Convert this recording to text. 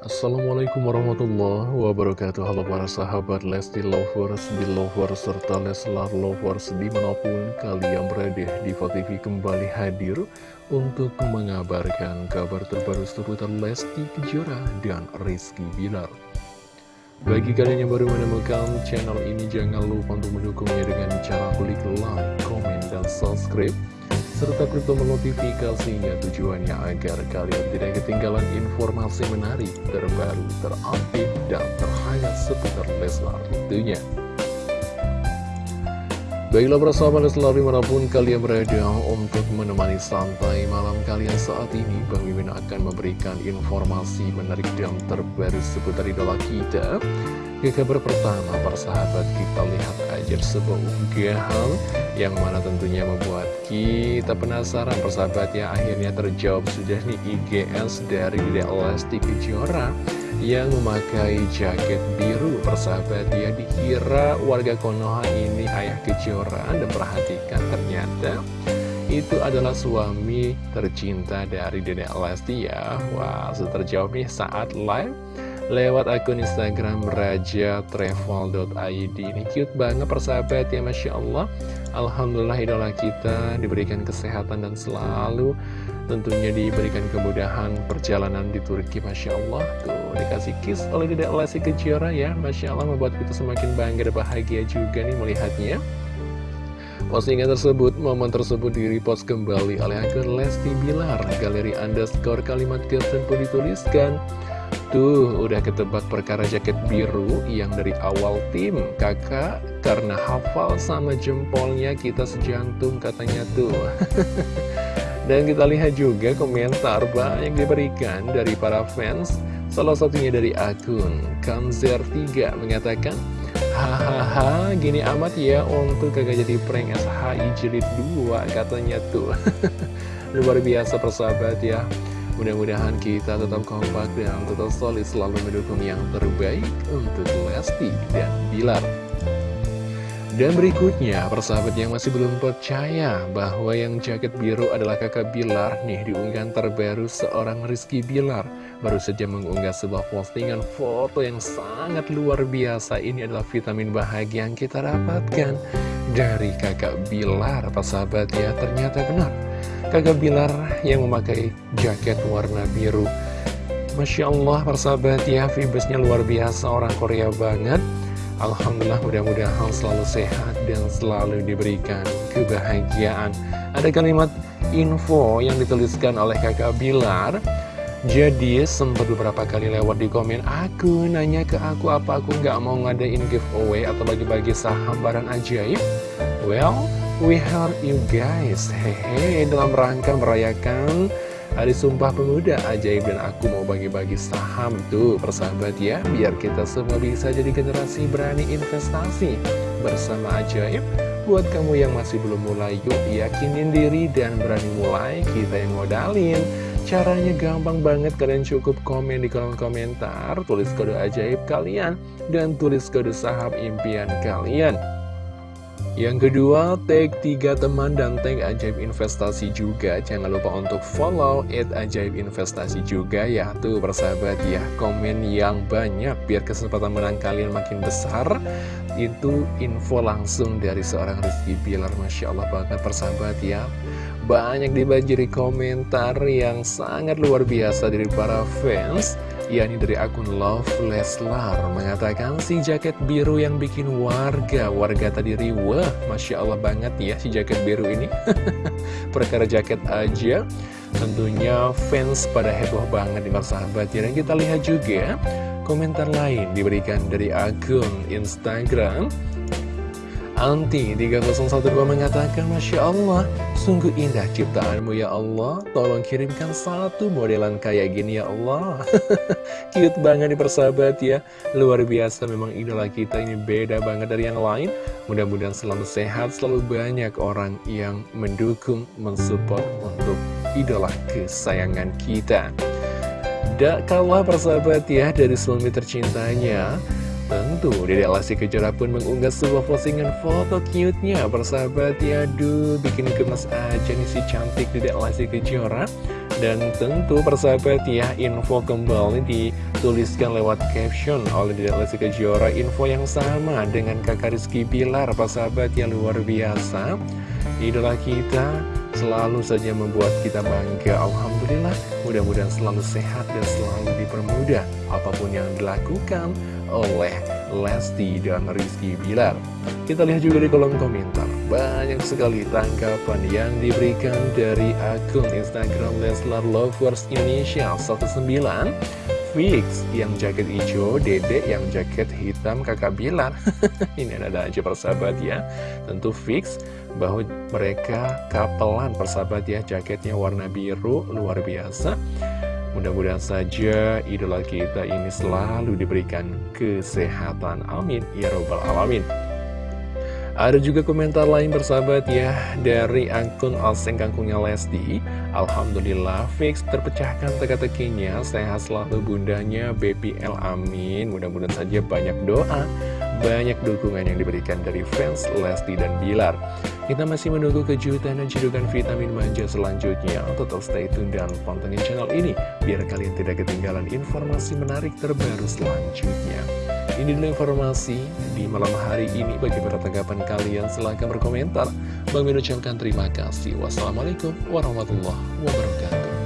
Assalamualaikum warahmatullahi wabarakatuh. Halo para sahabat Lesti Lovers, Belovers, serta Leslar Lovers di mana pun kalian berada. Diva TV kembali hadir untuk mengabarkan kabar terbaru seputar Lesti Kejora dan Rizky Bilar. Bagi kalian yang baru menemukan channel ini jangan lupa untuk mendukungnya dengan cara klik like, komen, dan subscribe serta klik tombol notifikasinya tujuannya agar kalian tidak ketinggalan informasi menarik, terbaru, terupdate, dan terhangat seputar Leslar tentunya. Baiklah persahabat Leslar di mana pun kalian berada untuk menemani santai malam kalian saat ini. Bang Mimin akan memberikan informasi menarik dan terbaru seputar idola kita. Ke kabar pertama, persahabat kita lihat aja sebuah unggahan yang mana tentunya membuat kita penasaran. Persahabat ya akhirnya terjawab sudah nih IGS dari Dede Lesti Kejora yang memakai jaket biru persahabat ya dikira warga Konoha ini ayah Kejora dan perhatikan ternyata itu adalah suami tercinta dari Dede Lesti ya Wah, terjawab nih saat live lewat akun Instagram raja_travel.id ini cute banget persahabat ya Masya Allah. Alhamdulillah idola kita diberikan kesehatan dan selalu tentunya diberikan kemudahan perjalanan di Turki Masya Allah. Tuh dikasih kiss oleh Dedek Lesti Kejora ya Masya Allah membuat kita semakin bangga dan bahagia juga nih melihatnya. Postingan tersebut, momen tersebut di-repost kembali oleh akun Lesti Bilar. Galeri underscore kalimat caption pun dituliskan. Tuh, udah ketebak perkara jaket biru yang dari awal tim. Kakak, karena hafal sama jempolnya kita sejantung katanya tuh Dan kita lihat juga komentar banyak diberikan dari para fans. Salah satunya dari akun Kanzer3 mengatakan Hahaha, gini amat ya untuk kagak jadi prank SHI jilid 2 katanya tuh. Luar biasa persahabat ya. Mudah-mudahan kita tetap kompak dan tetap solid selalu mendukung yang terbaik untuk Lesti dan Bilar. Dan berikutnya, persahabat yang masih belum percaya bahwa yang jaket biru adalah kakak Bilar nih diunggahan terbaru seorang Rizky Bilar. Baru saja mengunggah sebuah postingan foto yang sangat luar biasa. Ini adalah vitamin bahagia yang kita dapatkan dari kakak Bilar, persahabat ya. Ternyata benar Kakak Bilar yang memakai jaket warna biru Masya Allah persahabat ya Vibesnya luar biasa orang Korea banget Alhamdulillah mudah-mudahan selalu sehat dan selalu diberikan kebahagiaan. Ada kalimat info yang dituliskan oleh kakak Bilar. Jadi sempat beberapa kali lewat di komen Aku nanya ke aku apa aku nggak mau ngadain giveaway atau bagi-bagi saham barang ajaib Well, We heard you guys. Hehe, dalam rangka merayakan Hari Sumpah Pemuda Ajaib dan aku mau bagi-bagi saham Tuh persahabat ya Biar kita semua bisa jadi generasi berani investasi Bersama Ajaib Buat kamu yang masih belum mulai Yuk yakinin diri dan berani mulai Kita yang modalin Caranya gampang banget, kalian cukup komen di kolom komentar, tulis kode ajaib kalian, dan tulis kode saham impian kalian. Yang kedua, tag tiga teman dan tag ajaib investasi juga. Jangan lupa untuk follow it ajaib investasi juga ya. Tuh persahabat ya, komen yang banyak biar kesempatan menang kalian makin besar. Itu info langsung dari seorang Rizky Bilar. Masya Allah banget persahabat ya. Banyak dibanjiri komentar yang sangat luar biasa dari para fans yakni dari akun Love Leslar mengatakan si jaket biru yang bikin warga warga tadi riwah Masya Allah banget ya si jaket biru ini. Perkara jaket aja. Tentunya fans pada heboh banget di sahabat ya. Dan kita lihat juga komentar lain diberikan dari akun Instagram Anti 3012 mengatakan Masya Allah Sungguh indah ciptaanmu ya Allah. Tolong kirimkan satu modelan kayak gini ya Allah. Cute banget nih persahabat ya. Luar biasa memang idola kita ini beda banget dari yang lain. Mudah-mudahan selalu sehat Selalu banyak orang yang mendukung Mensupport untuk idola kesayangan kita. Tidak kalah persahabat ya Dari suami tercintanya Tentu, Dede Lesti Kejora pun mengunggah sebuah postingan foto cute-nya Persahabat ya, aduh, bikin gemes aja nih si cantik Dede Lesti Kejora Dan tentu persahabat ya, info kembali dituliskan lewat caption oleh Dedek Lesti Kejora. Info yang sama dengan kakak Rizky Bilar, persahabat yang luar biasa. Idola kita selalu saja membuat kita bangga Alhamdulillah mudah-mudahan selalu sehat dan selalu dipermudah apa pun yang dilakukan oleh Lesti dan Rizky Bilar. Kita lihat juga di kolom komentar. Banyak sekali tanggapan yang diberikan dari akun Instagram Leslar Lovers Indonesia 19 Fix yang jaket hijau, Dede yang jaket hitam kakak Bilar. Ini ada aja persahabat ya. Tentu fix bahwa mereka kapelan persahabat ya Jaketnya warna biru, luar biasa Mudah-mudahan saja idola kita ini selalu diberikan kesehatan. Amin. Ya Robbal Alamin. Ada juga komentar lain bersahabat ya dari akun Oseng Kangkungnya Lesti. Alhamdulillah fix terpecahkan teka-tekinya, sehat selalu bundanya BBL amin. Mudah-mudahan saja banyak doa, banyak dukungan yang diberikan dari fans Lesti dan Bilar. Kita masih menunggu kejutan dan cedukan vitamin manja selanjutnya. Tetap stay tune dan pantengin channel ini biar kalian tidak ketinggalan informasi menarik terbaru selanjutnya. Ini dulu informasi di malam hari ini. Bagi para tanggapan kalian, silahkan berkomentar. Bang ucapkan terima kasih. Wassalamualaikum warahmatullahi wabarakatuh.